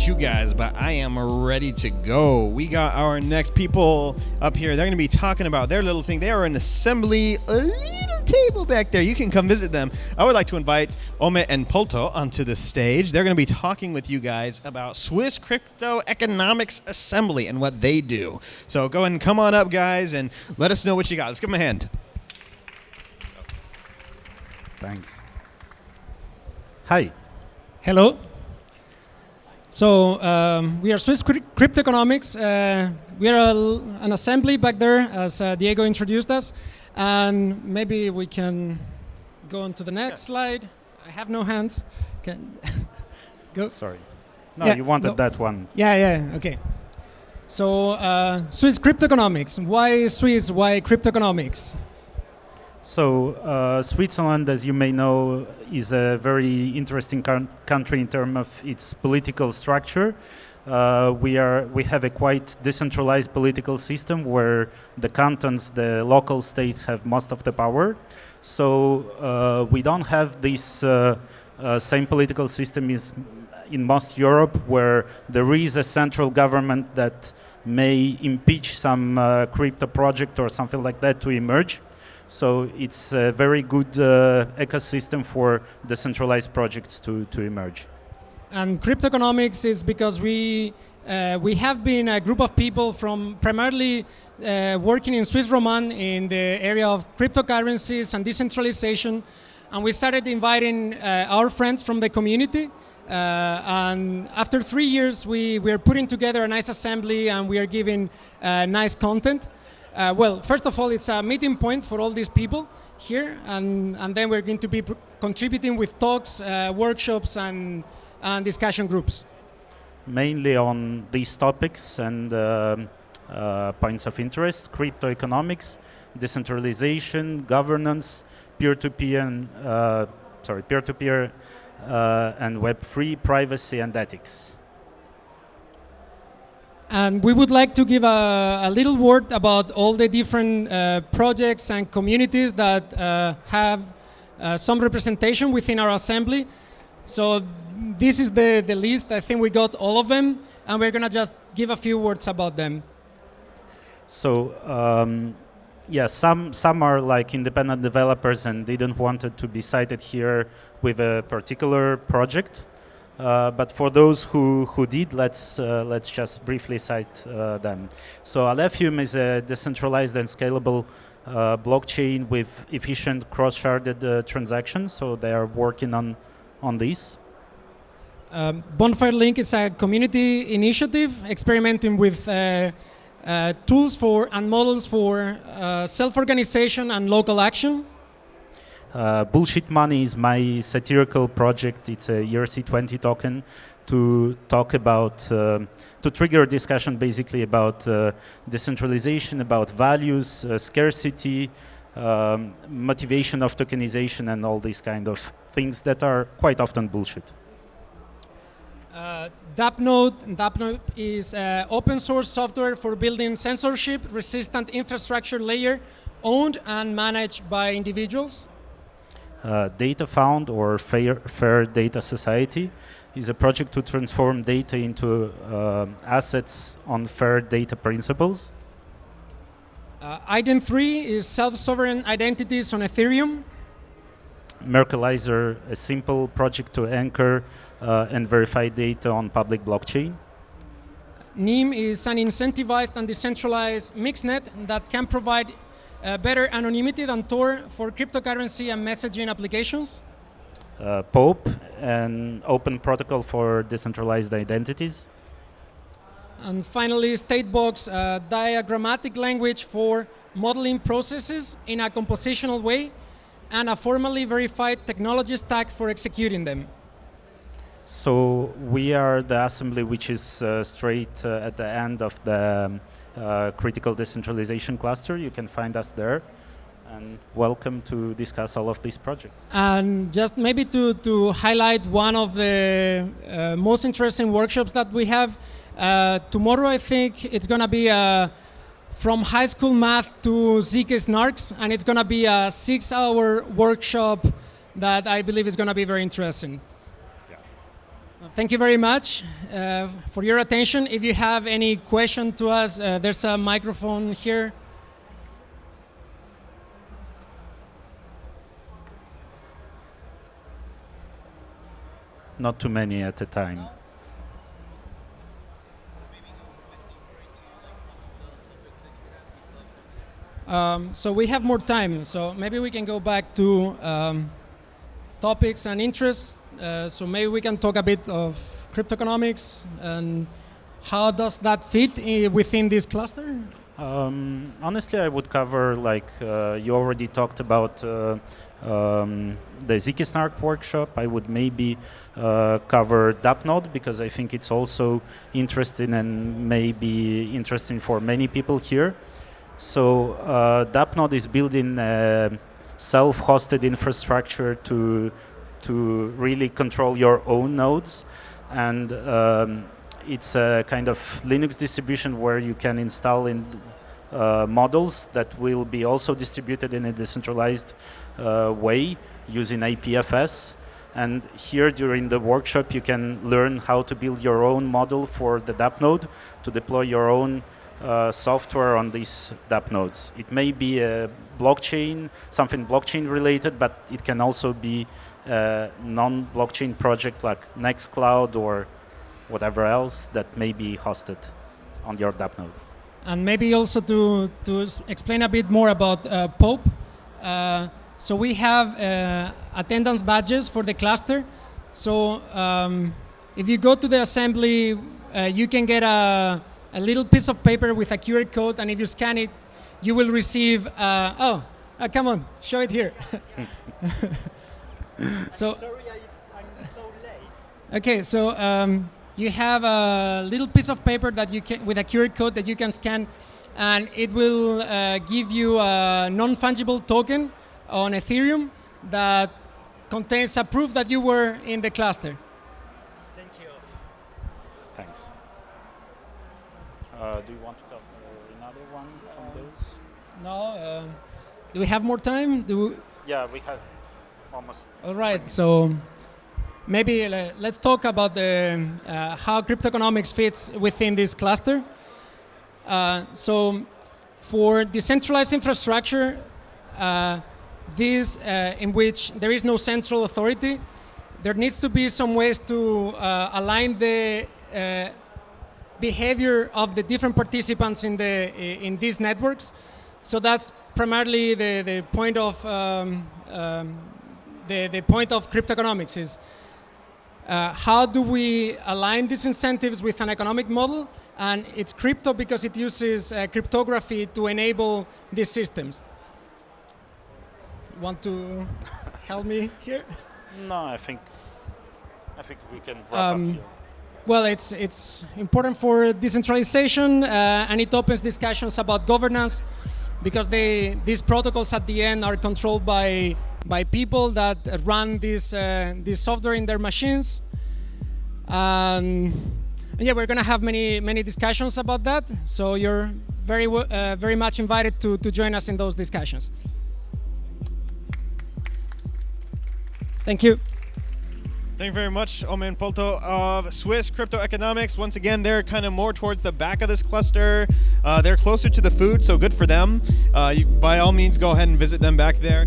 about you guys, but I am ready to go. We got our next people up here. They're going to be talking about their little thing. They are an assembly, a little table back there. You can come visit them. I would like to invite Ome and Polto onto the stage. They're going to be talking with you guys about Swiss Crypto Economics Assembly and what they do. So go ahead and come on up, guys, and let us know what you got. Let's give them a hand. Thanks. Hi. Hello. So um, we are Swiss Crypto Cryptoeconomics. Uh, we are a, an assembly back there, as uh, Diego introduced us, and maybe we can go on to the next yeah. slide. I have no hands. Can go. Sorry. No, yeah, you wanted no. that one. Yeah, yeah. Okay. So uh, Swiss Cryptoeconomics. Why Swiss? Why Cryptoeconomics? So uh, Switzerland, as you may know, is a very interesting country in terms of its political structure. Uh, we are we have a quite decentralized political system where the cantons, the local states, have most of the power. So uh, we don't have this uh, uh, same political system is in most Europe, where there is a central government that may impeach some uh, crypto project or something like that to emerge. So it's a very good uh, ecosystem for decentralized projects to, to emerge. And cryptoeconomics is because we uh, we have been a group of people from primarily uh, working in Swiss Roman in the area of cryptocurrencies and decentralization. And we started inviting uh, our friends from the community. Uh, and after three years, we, we are putting together a nice assembly and we are giving uh, nice content. Uh, well, first of all, it's a meeting point for all these people here, and, and then we're going to be contributing with talks, uh, workshops, and, and discussion groups. Mainly on these topics and um, uh, points of interest, crypto economics, decentralization, governance, peer-to-peer, and, uh, sorry, peer-to-peer uh, and Web3, privacy and ethics. And we would like to give a, a little word about all the different uh, projects and communities that uh, have uh, some representation within our assembly. So this is the, the list. I think we got all of them, and we're going to just give a few words about them. So um, yeah, some some are like independent developers and didn't want to be cited here with a particular project. Uh, but for those who, who did, let's, uh, let's just briefly cite uh, them. So Alephium is a decentralized and scalable uh, blockchain with efficient cross-sharded uh, transactions, so they are working on, on this. Um, Bonfire Link is a community initiative experimenting with tools for and models for self-organization and local action. Uh, Bullshit Money is my satirical project. It's a ERC20 token to talk about, uh, to trigger a discussion basically about uh, decentralization, about values, uh, scarcity, um, motivation of tokenization, and all these kind of things that are quite often bullshit. Uh, DAppNode, DAppNode is uh, open source software for building censorship resistant infrastructure layer owned and managed by individuals. Uh, Datafund or Fair, Fair Data Society is a project to transform data into uh, assets on fair data principles. Uh, iden3 is self-sovereign identities on Ethereum. Merkleizer, a simple project to anchor uh, and verify data on public blockchain. Nym is an incentivized and decentralized mixnet that can provide uh, better anonymity than Tor for cryptocurrency and messaging applications. Uh, POAP, an open protocol for decentralized identities. And finally, Statebox, a diagrammatic language for modeling processes in a compositional way and a formally verified technology stack for executing them. So we are the assembly which is uh, straight uh, at the end of the um, uh, critical decentralization cluster. You can find us there and welcome to discuss all of these projects. And just maybe to, to highlight one of the uh, most interesting workshops that we have, uh, tomorrow I think it's going to be uh, from high school math to ZK snarks, and it's going to be a six-hour workshop that I believe is going to be very interesting. Thank you very much uh, for your attention. If you have any question to us, uh, there's a microphone here. Not too many at a time. Um, so we have more time, so maybe we can go back to um, topics and interests. Uh, so maybe we can talk a bit of crypto economics and how does that fit within this cluster? Um, honestly, I would cover like uh, you already talked about uh, um, the workshop. I would maybe uh, cover DAppNode because I think it's also interesting and maybe interesting for many people here. So uh, DAppNode is building a self-hosted infrastructure to to really control your own nodes, and um, it's a kind of Linux distribution where you can install in uh, models that will be also distributed in a decentralized uh, way using IPFS. And here during the workshop, you can learn how to build your own model for the DApp node to deploy your own uh, software on these DApp nodes. It may be a blockchain, something blockchain related, but it can also be a non-blockchain project like Nextcloud or whatever else that may be hosted on your DApp node. And maybe also to, to explain a bit more about uh, POAP. Uh, so we have uh, attendance badges for the cluster. So um, if you go to the assembly, uh, you can get a, a little piece of paper with a QR code, and if you scan it, you will receive. Uh, oh, uh, come on, show it here. so. Okay, so um, you have a little piece of paper that you can, with a QR code that you can scan, and it will uh, give you a non-fungible token on Ethereum that contains a proof that you were in the cluster. Thank you. Thanks. Uh, do you want to cover another one from those? No, uh, do we have more time? Do we, Yeah, we have almost. all right, so maybe uh, let's talk about the, uh, how cryptoeconomics fits within this cluster. Uh, so for decentralized infrastructure, uh, this uh, in which there is no central authority, there needs to be some ways to uh, align the uh, behavior of the different participants in the in these networks. So that's primarily the, the point of um, um, the, the point of cryptoeconomics is uh, how do we align these incentives with an economic model? And it's crypto because it uses uh, cryptography to enable these systems. Want to help me here? No, I think. I think we can wrap Um, up here. Well, it's it's important for decentralization, uh, and it opens discussions about governance, because they these protocols at the end are controlled by by people that run this uh, this software in their machines. Um, yeah, we're gonna have many many discussions about that. So you're very uh, very much invited to to join us in those discussions. Thank you. Thank you very much, Omen Polto of Swiss Crypto Economics. Once again, they're kind of more towards the back of this cluster. Uh, they're closer to the food, so good for them. Uh, you, by all means, go ahead and visit them back there.